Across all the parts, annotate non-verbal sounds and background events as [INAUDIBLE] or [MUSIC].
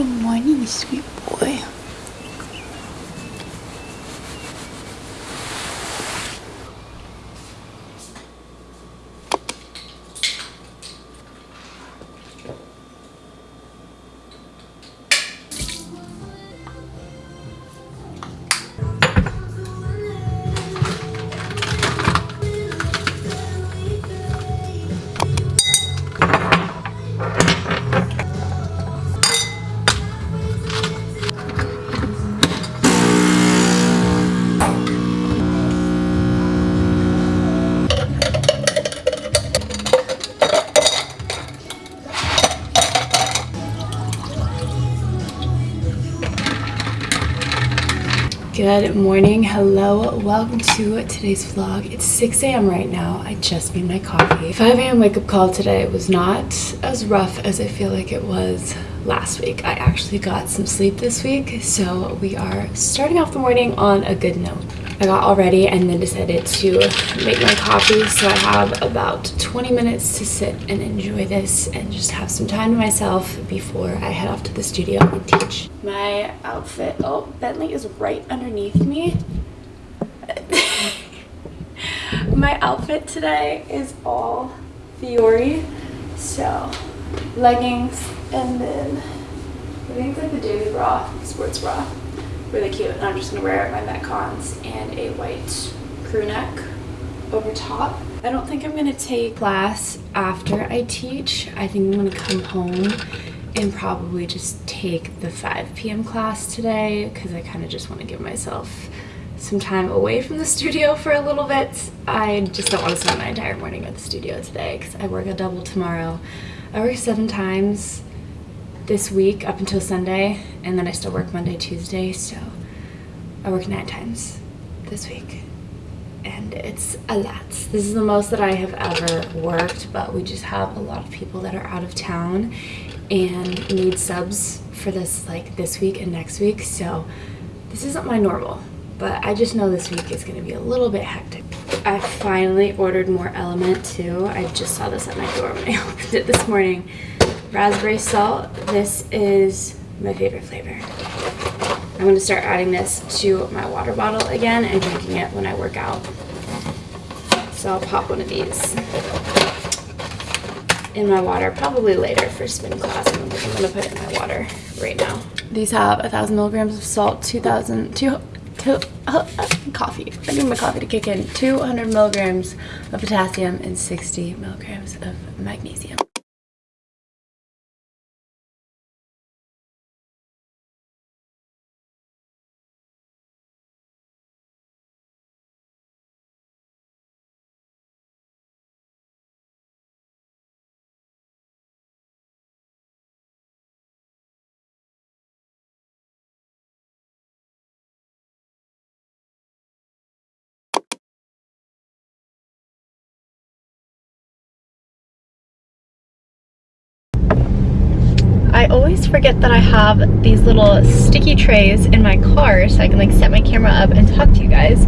Good morning, sweet boy. Good morning, hello, welcome to today's vlog. It's 6 a.m. right now. I just made my coffee. 5 a.m. wake up call today was not as rough as I feel like it was last week. I actually got some sleep this week, so we are starting off the morning on a good note. I got all ready and then decided to make my coffee, so I have about 20 minutes to sit and enjoy this and just have some time to myself before I head off to the studio and teach. My outfit, oh, Bentley is right underneath me. [LAUGHS] my outfit today is all Vuori, so leggings and then I think it's like the daily bra, sports bra really cute. And I'm just gonna wear my Metcons and a white crew neck over top. I don't think I'm gonna take class after I teach. I think I'm gonna come home and probably just take the 5 p.m. class today because I kind of just want to give myself some time away from the [LAUGHS] studio for a little bit. I just don't want to spend my entire morning at the studio today because I work a double tomorrow. I work seven times this week up until Sunday, and then I still work Monday, Tuesday, so I work nine times this week. And it's a lot. This is the most that I have ever worked, but we just have a lot of people that are out of town and need subs for this like this week and next week, so this isn't my normal, but I just know this week is gonna be a little bit hectic. I finally ordered more LMNT too. I just saw this at my door when I [LAUGHS] opened it this morning raspberry salt. This is my favorite flavor. I'm to start adding this to my water bottle again and drinking it when I work out. So I'll pop one of these in my water probably later for spin class. I'm to put it in my water right now. These have 1,000 milligrams of salt, 2,000, two, two, uh, uh, coffee. I need my coffee to kick in. 200 milligrams of potassium and 60 milligrams of magnesium. Always forget that I have these little sticky trays in my car so I can like set my camera up and talk to you guys.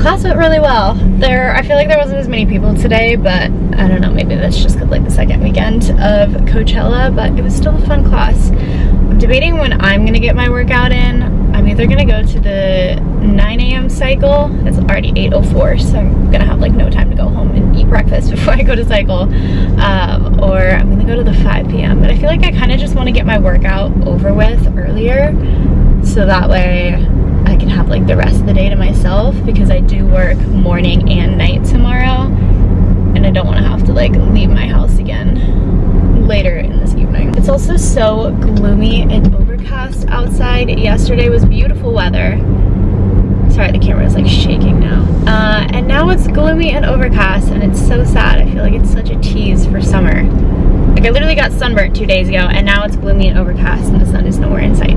Class went really well. There, I feel like there wasn't as many people today, but I don't know, maybe that's just like the second weekend of Coachella, but it was still a fun class. I'm debating when I'm gonna get my workout in. I'm gonna go to the 9 a.m. cycle. It's already 8.04, so I'm gonna have like no time to go home and eat breakfast [LAUGHS] before I go to cycle. Um, or I'm gonna go to the 5 p.m. But I feel like I kind of just want to get my workout over with earlier so that way I can have like the rest of the day to myself because I do work morning and night tomorrow and I don't want to have to like leave my house again later. It's also so gloomy and overcast outside. Yesterday was beautiful weather Sorry, the camera is like shaking now. Uh, and now it's gloomy and overcast and it's so sad. I feel like it's such a tease for summer. Like I literally got sunburnt two days ago and now it's gloomy and overcast and the sun is nowhere in sight.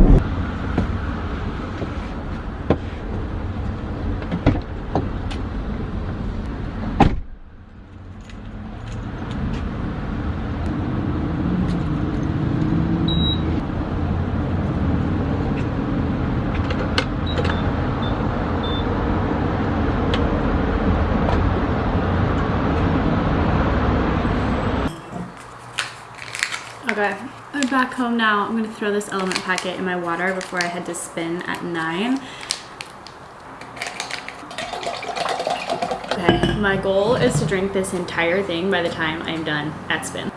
Back home now. I'm gonna throw this LMNT packet in my water before I head to spin at nine. Okay, my goal is to drink this entire thing by the time I'm done at spin.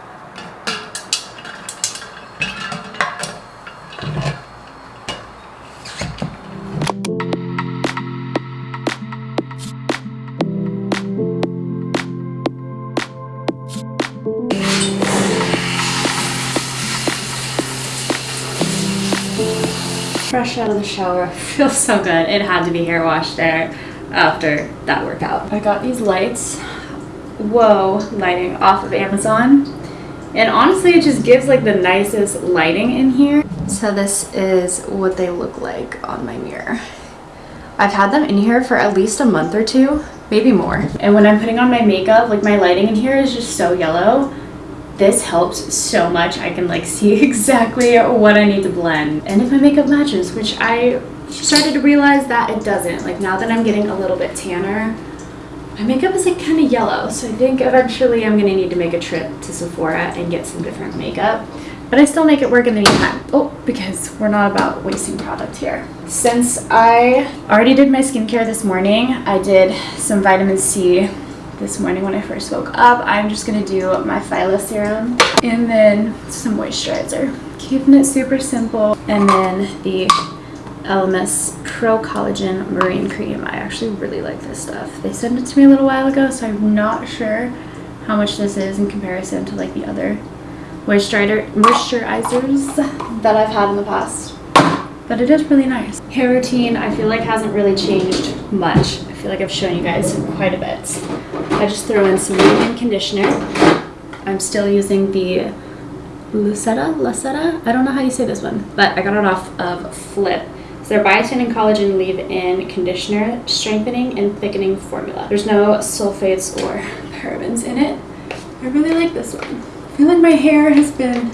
Out of the shower. [LAUGHS] Feels so good. It had to be hair wash there after that workout. I got these lights, whoa, lighting off of Amazon. And honestly, it just gives like the nicest lighting in here. So this is what they look like on my mirror. I've had them in here for at least a month or two, maybe more. And when I'm putting on my makeup, like my lighting in here is just so yellow this helps so much. I can like see [LAUGHS] exactly what I need to blend. And if my makeup matches, which I started to realize that it doesn't. Like now that I'm getting a little bit tanner, my makeup is like kind of yellow. So I think eventually I'm gonna need to make a trip to Sephora and get some different makeup. But I still make it work in the meantime. Oh, because we're not about wasting product here. Since I already did my skincare this morning, I did some vitamin C this morning when I first woke up. I'm just going to do my Phyla serum and then some moisturizer. Keeping it super simple. And then the Elemis Pro Collagen Marine Cream. I actually really like this stuff. They sent it to me a little while ago, so I'm not sure how much this is in comparison to like the other moisturizer moisturizers that I've had in the past. But it is really nice. Hair routine, I feel like hasn't really changed much. I feel like I've shown you guys quite a bit. I just throw in some leave-in conditioner. I'm still using the Luseta, Luseta? I don't know how you say this one, but I got it off of Flip. It's their biotin and collagen leave-in conditioner, strengthening and thickening formula. There's no sulfates or parabens in it. I really like this one. I feel like my hair has been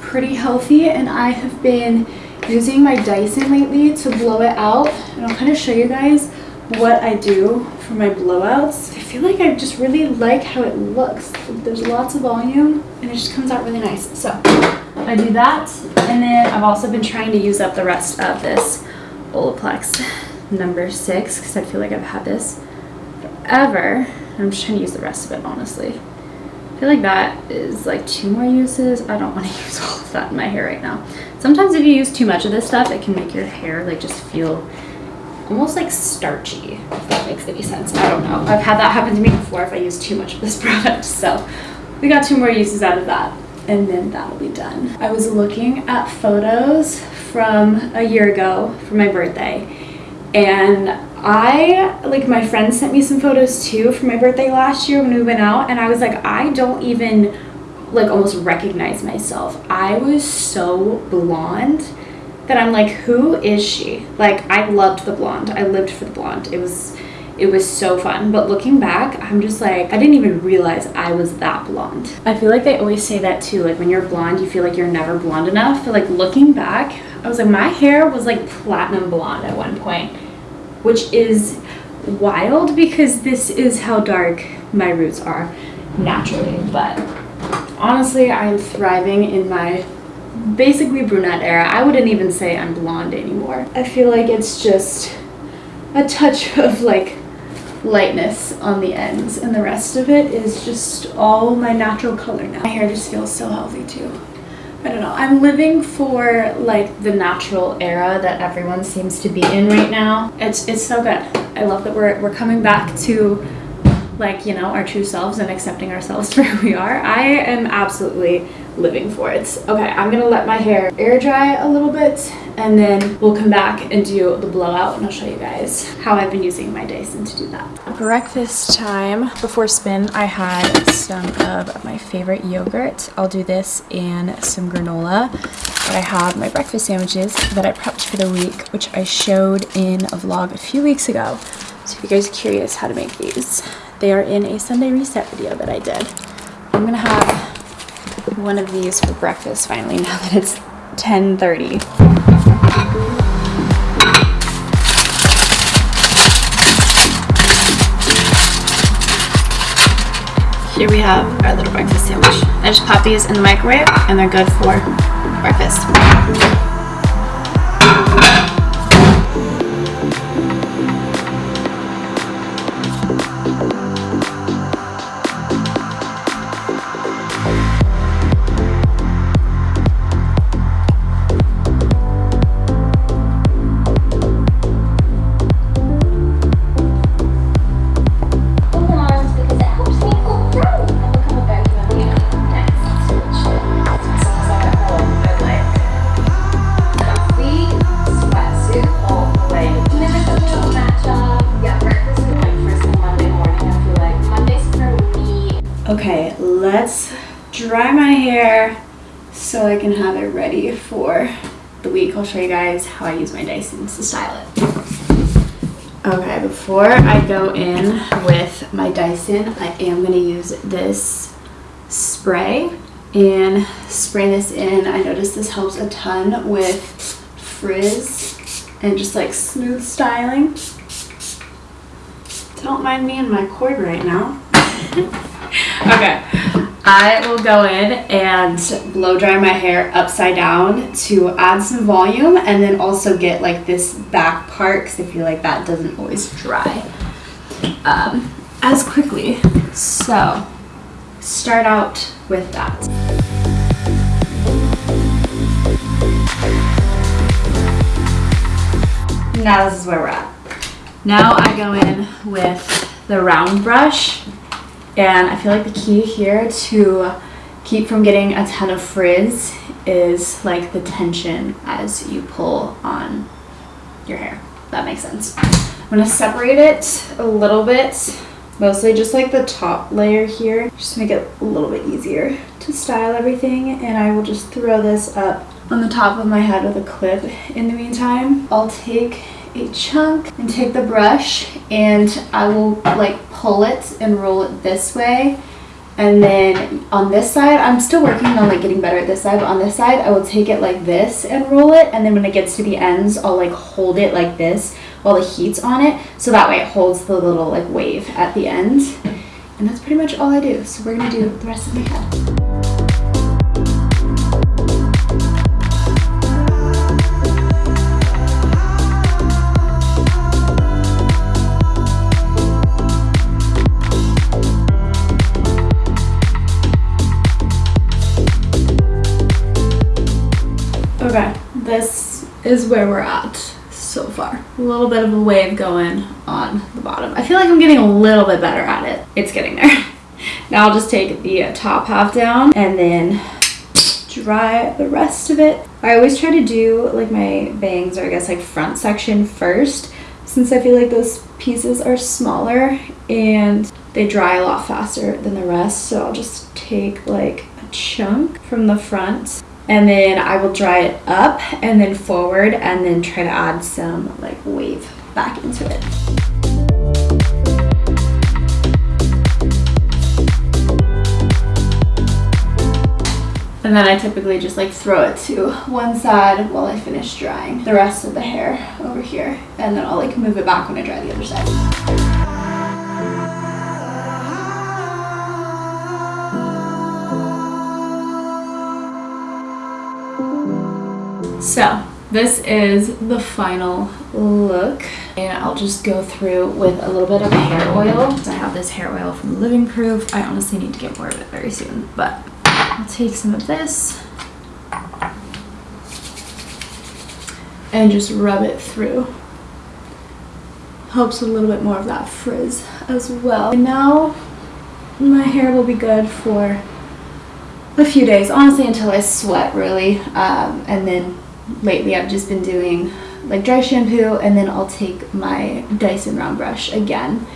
pretty healthy and I have been using my Dyson lately to blow it out and I'll kind of show you guys what I do for my blowouts. I feel like I just really like how it looks. There's lots of volume and it just comes out really nice. So I do that and then I've also been trying to use up the rest of this Olaplex number six because I feel like I've had this forever. I'm just trying to use the rest of it honestly. I feel like that is like two more uses. I don't [LAUGHS] want to use all of that in my hair right now. Sometimes if you use too much of this stuff, it can make your hair like just feel almost like starchy, if that makes any sense. I don't know. I've had that happen to me before if I use too much of this [LAUGHS] product. So we got two more uses out of that and then that'll be done. I was looking at photos from a year ago for my birthday and I, like my friend sent me some photos too for my birthday last year when we went out and I was like, I don't even like almost recognize myself. I was so blonde that I'm like, who is she? Like, I loved the blonde. I lived for the blonde. It was, it was so fun. But looking back, I'm just like, I didn't even realize I was that blonde. I feel like they always say that too. Like when you're blonde, you feel like you're never blonde enough. But like looking back, I was like, my hair was like platinum blonde at one point, which is wild because this is how dark my roots are naturally. But honestly, I'm thriving in my basically brunette era. I wouldn't even say I'm blonde anymore. I feel like it's just a touch [LAUGHS] of like lightness on the ends and the rest of it is just all my natural color now. My hair just feels so healthy too. I don't know. I'm living for like the natural era that everyone seems to be in right now. It's it's so good. I love that we're we're coming back to like, you know, our true selves and accepting ourselves [LAUGHS] for who we are. I am absolutely living for it. Okay, I'm gonna let my hair air dry a little bit and then we'll come back and do the blowout and I'll show you guys how I've been using my Dyson to do that. Breakfast time. Before spin, I had some of my favorite yogurt. I'll do this and some granola. But I have my breakfast sandwiches that I prepped for the week, which I showed in a vlog a few weeks ago. So if you guys are curious how to make these, they are in a Sunday reset video that I did. I'm gonna have one of these for breakfast finally [LAUGHS] now that it's 10.30. here we have our little breakfast sandwich. I just pop these in the microwave and they're good for breakfast. Let's dry my hair so I can have it ready for the week. I'll show you guys how I use my Dyson to style it. Okay, before I go in with my Dyson, I am going to use this spray and spray this in. I noticed this helps a ton with frizz and just like smooth styling. Don't mind me and my cord right now. [LAUGHS] okay, I will go in and blow dry my hair upside down to add some volume and then also get like this back part because I feel like that doesn't always dry um, as quickly. So, start out with that. Now this is where we're at. Now I go in with the round brush and I feel like the key here to keep from getting a ton of frizz is like the tension as you pull on your hair. That makes sense. I'm gonna separate it a little bit, mostly just like the top layer here, just to make it a little bit easier to style everything. And I will just throw this up on the top of my head with a clip in the meantime. I'll take a chunk and take the brush and I will like pull it and roll it this way. And then on this side, I'm still working on like getting better at this side, but on this side, I will take it like this and roll it. And then when it gets to the ends, I'll like hold it like this while the heat's on it. So that way it holds the little like wave at the end. And that's pretty much all I do. So we're gonna do the rest of my head. Is where we're at so far. A little bit of a wave going on the bottom. I feel like I'm getting a little bit better at it. It's getting there. [LAUGHS] Now I'll just take the top half down and then dry the rest of it. I always try to do like my bangs or I guess like front section first since I feel like those pieces are smaller and they dry a lot faster than the rest. So I'll just take like a chunk from the front and then I will dry it up and then forward and then try to add some like wave back into it. And then I typically just like throw it to one side while I finish drying the rest of the hair over here. And then I'll like move it back when I dry the other side. So this is the final look and I'll just go through with a little bit of hair oil. I have this hair oil from Living Proof. I honestly need to get more of it very soon, but I'll take some of this and just rub it through. Helps a little bit more of that frizz as well. And now my hair will be good for a few days, honestly until I sweat really. Um, and then lately I've just been doing like dry shampoo and then I'll take my Dyson round brush again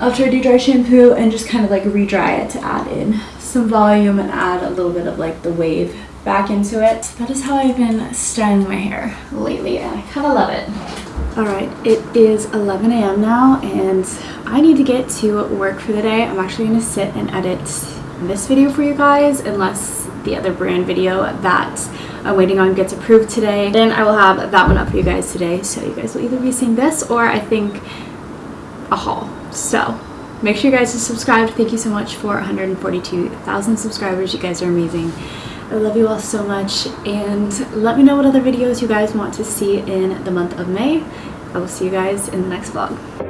after I do dry shampoo and just kind of like re-dry it to add in some volume and add a little bit of like the wave back into it. That is how I've been styling my hair lately and I kind of love it. Alright, it is 11 a.m. now and I need to get to work for the day. I'm actually going to sit and edit this video for you guys unless the other brand video that I'm waiting on gets approved today. Then I will have that one up for you guys today. So you guys will either be seeing this or I think a haul. So make sure you guys are subscribed. Thank you so much for 142,000 subscribers. You guys are amazing. I love you all so much and let me know what other videos you guys want to see in the month of May. I will see you guys in the next vlog.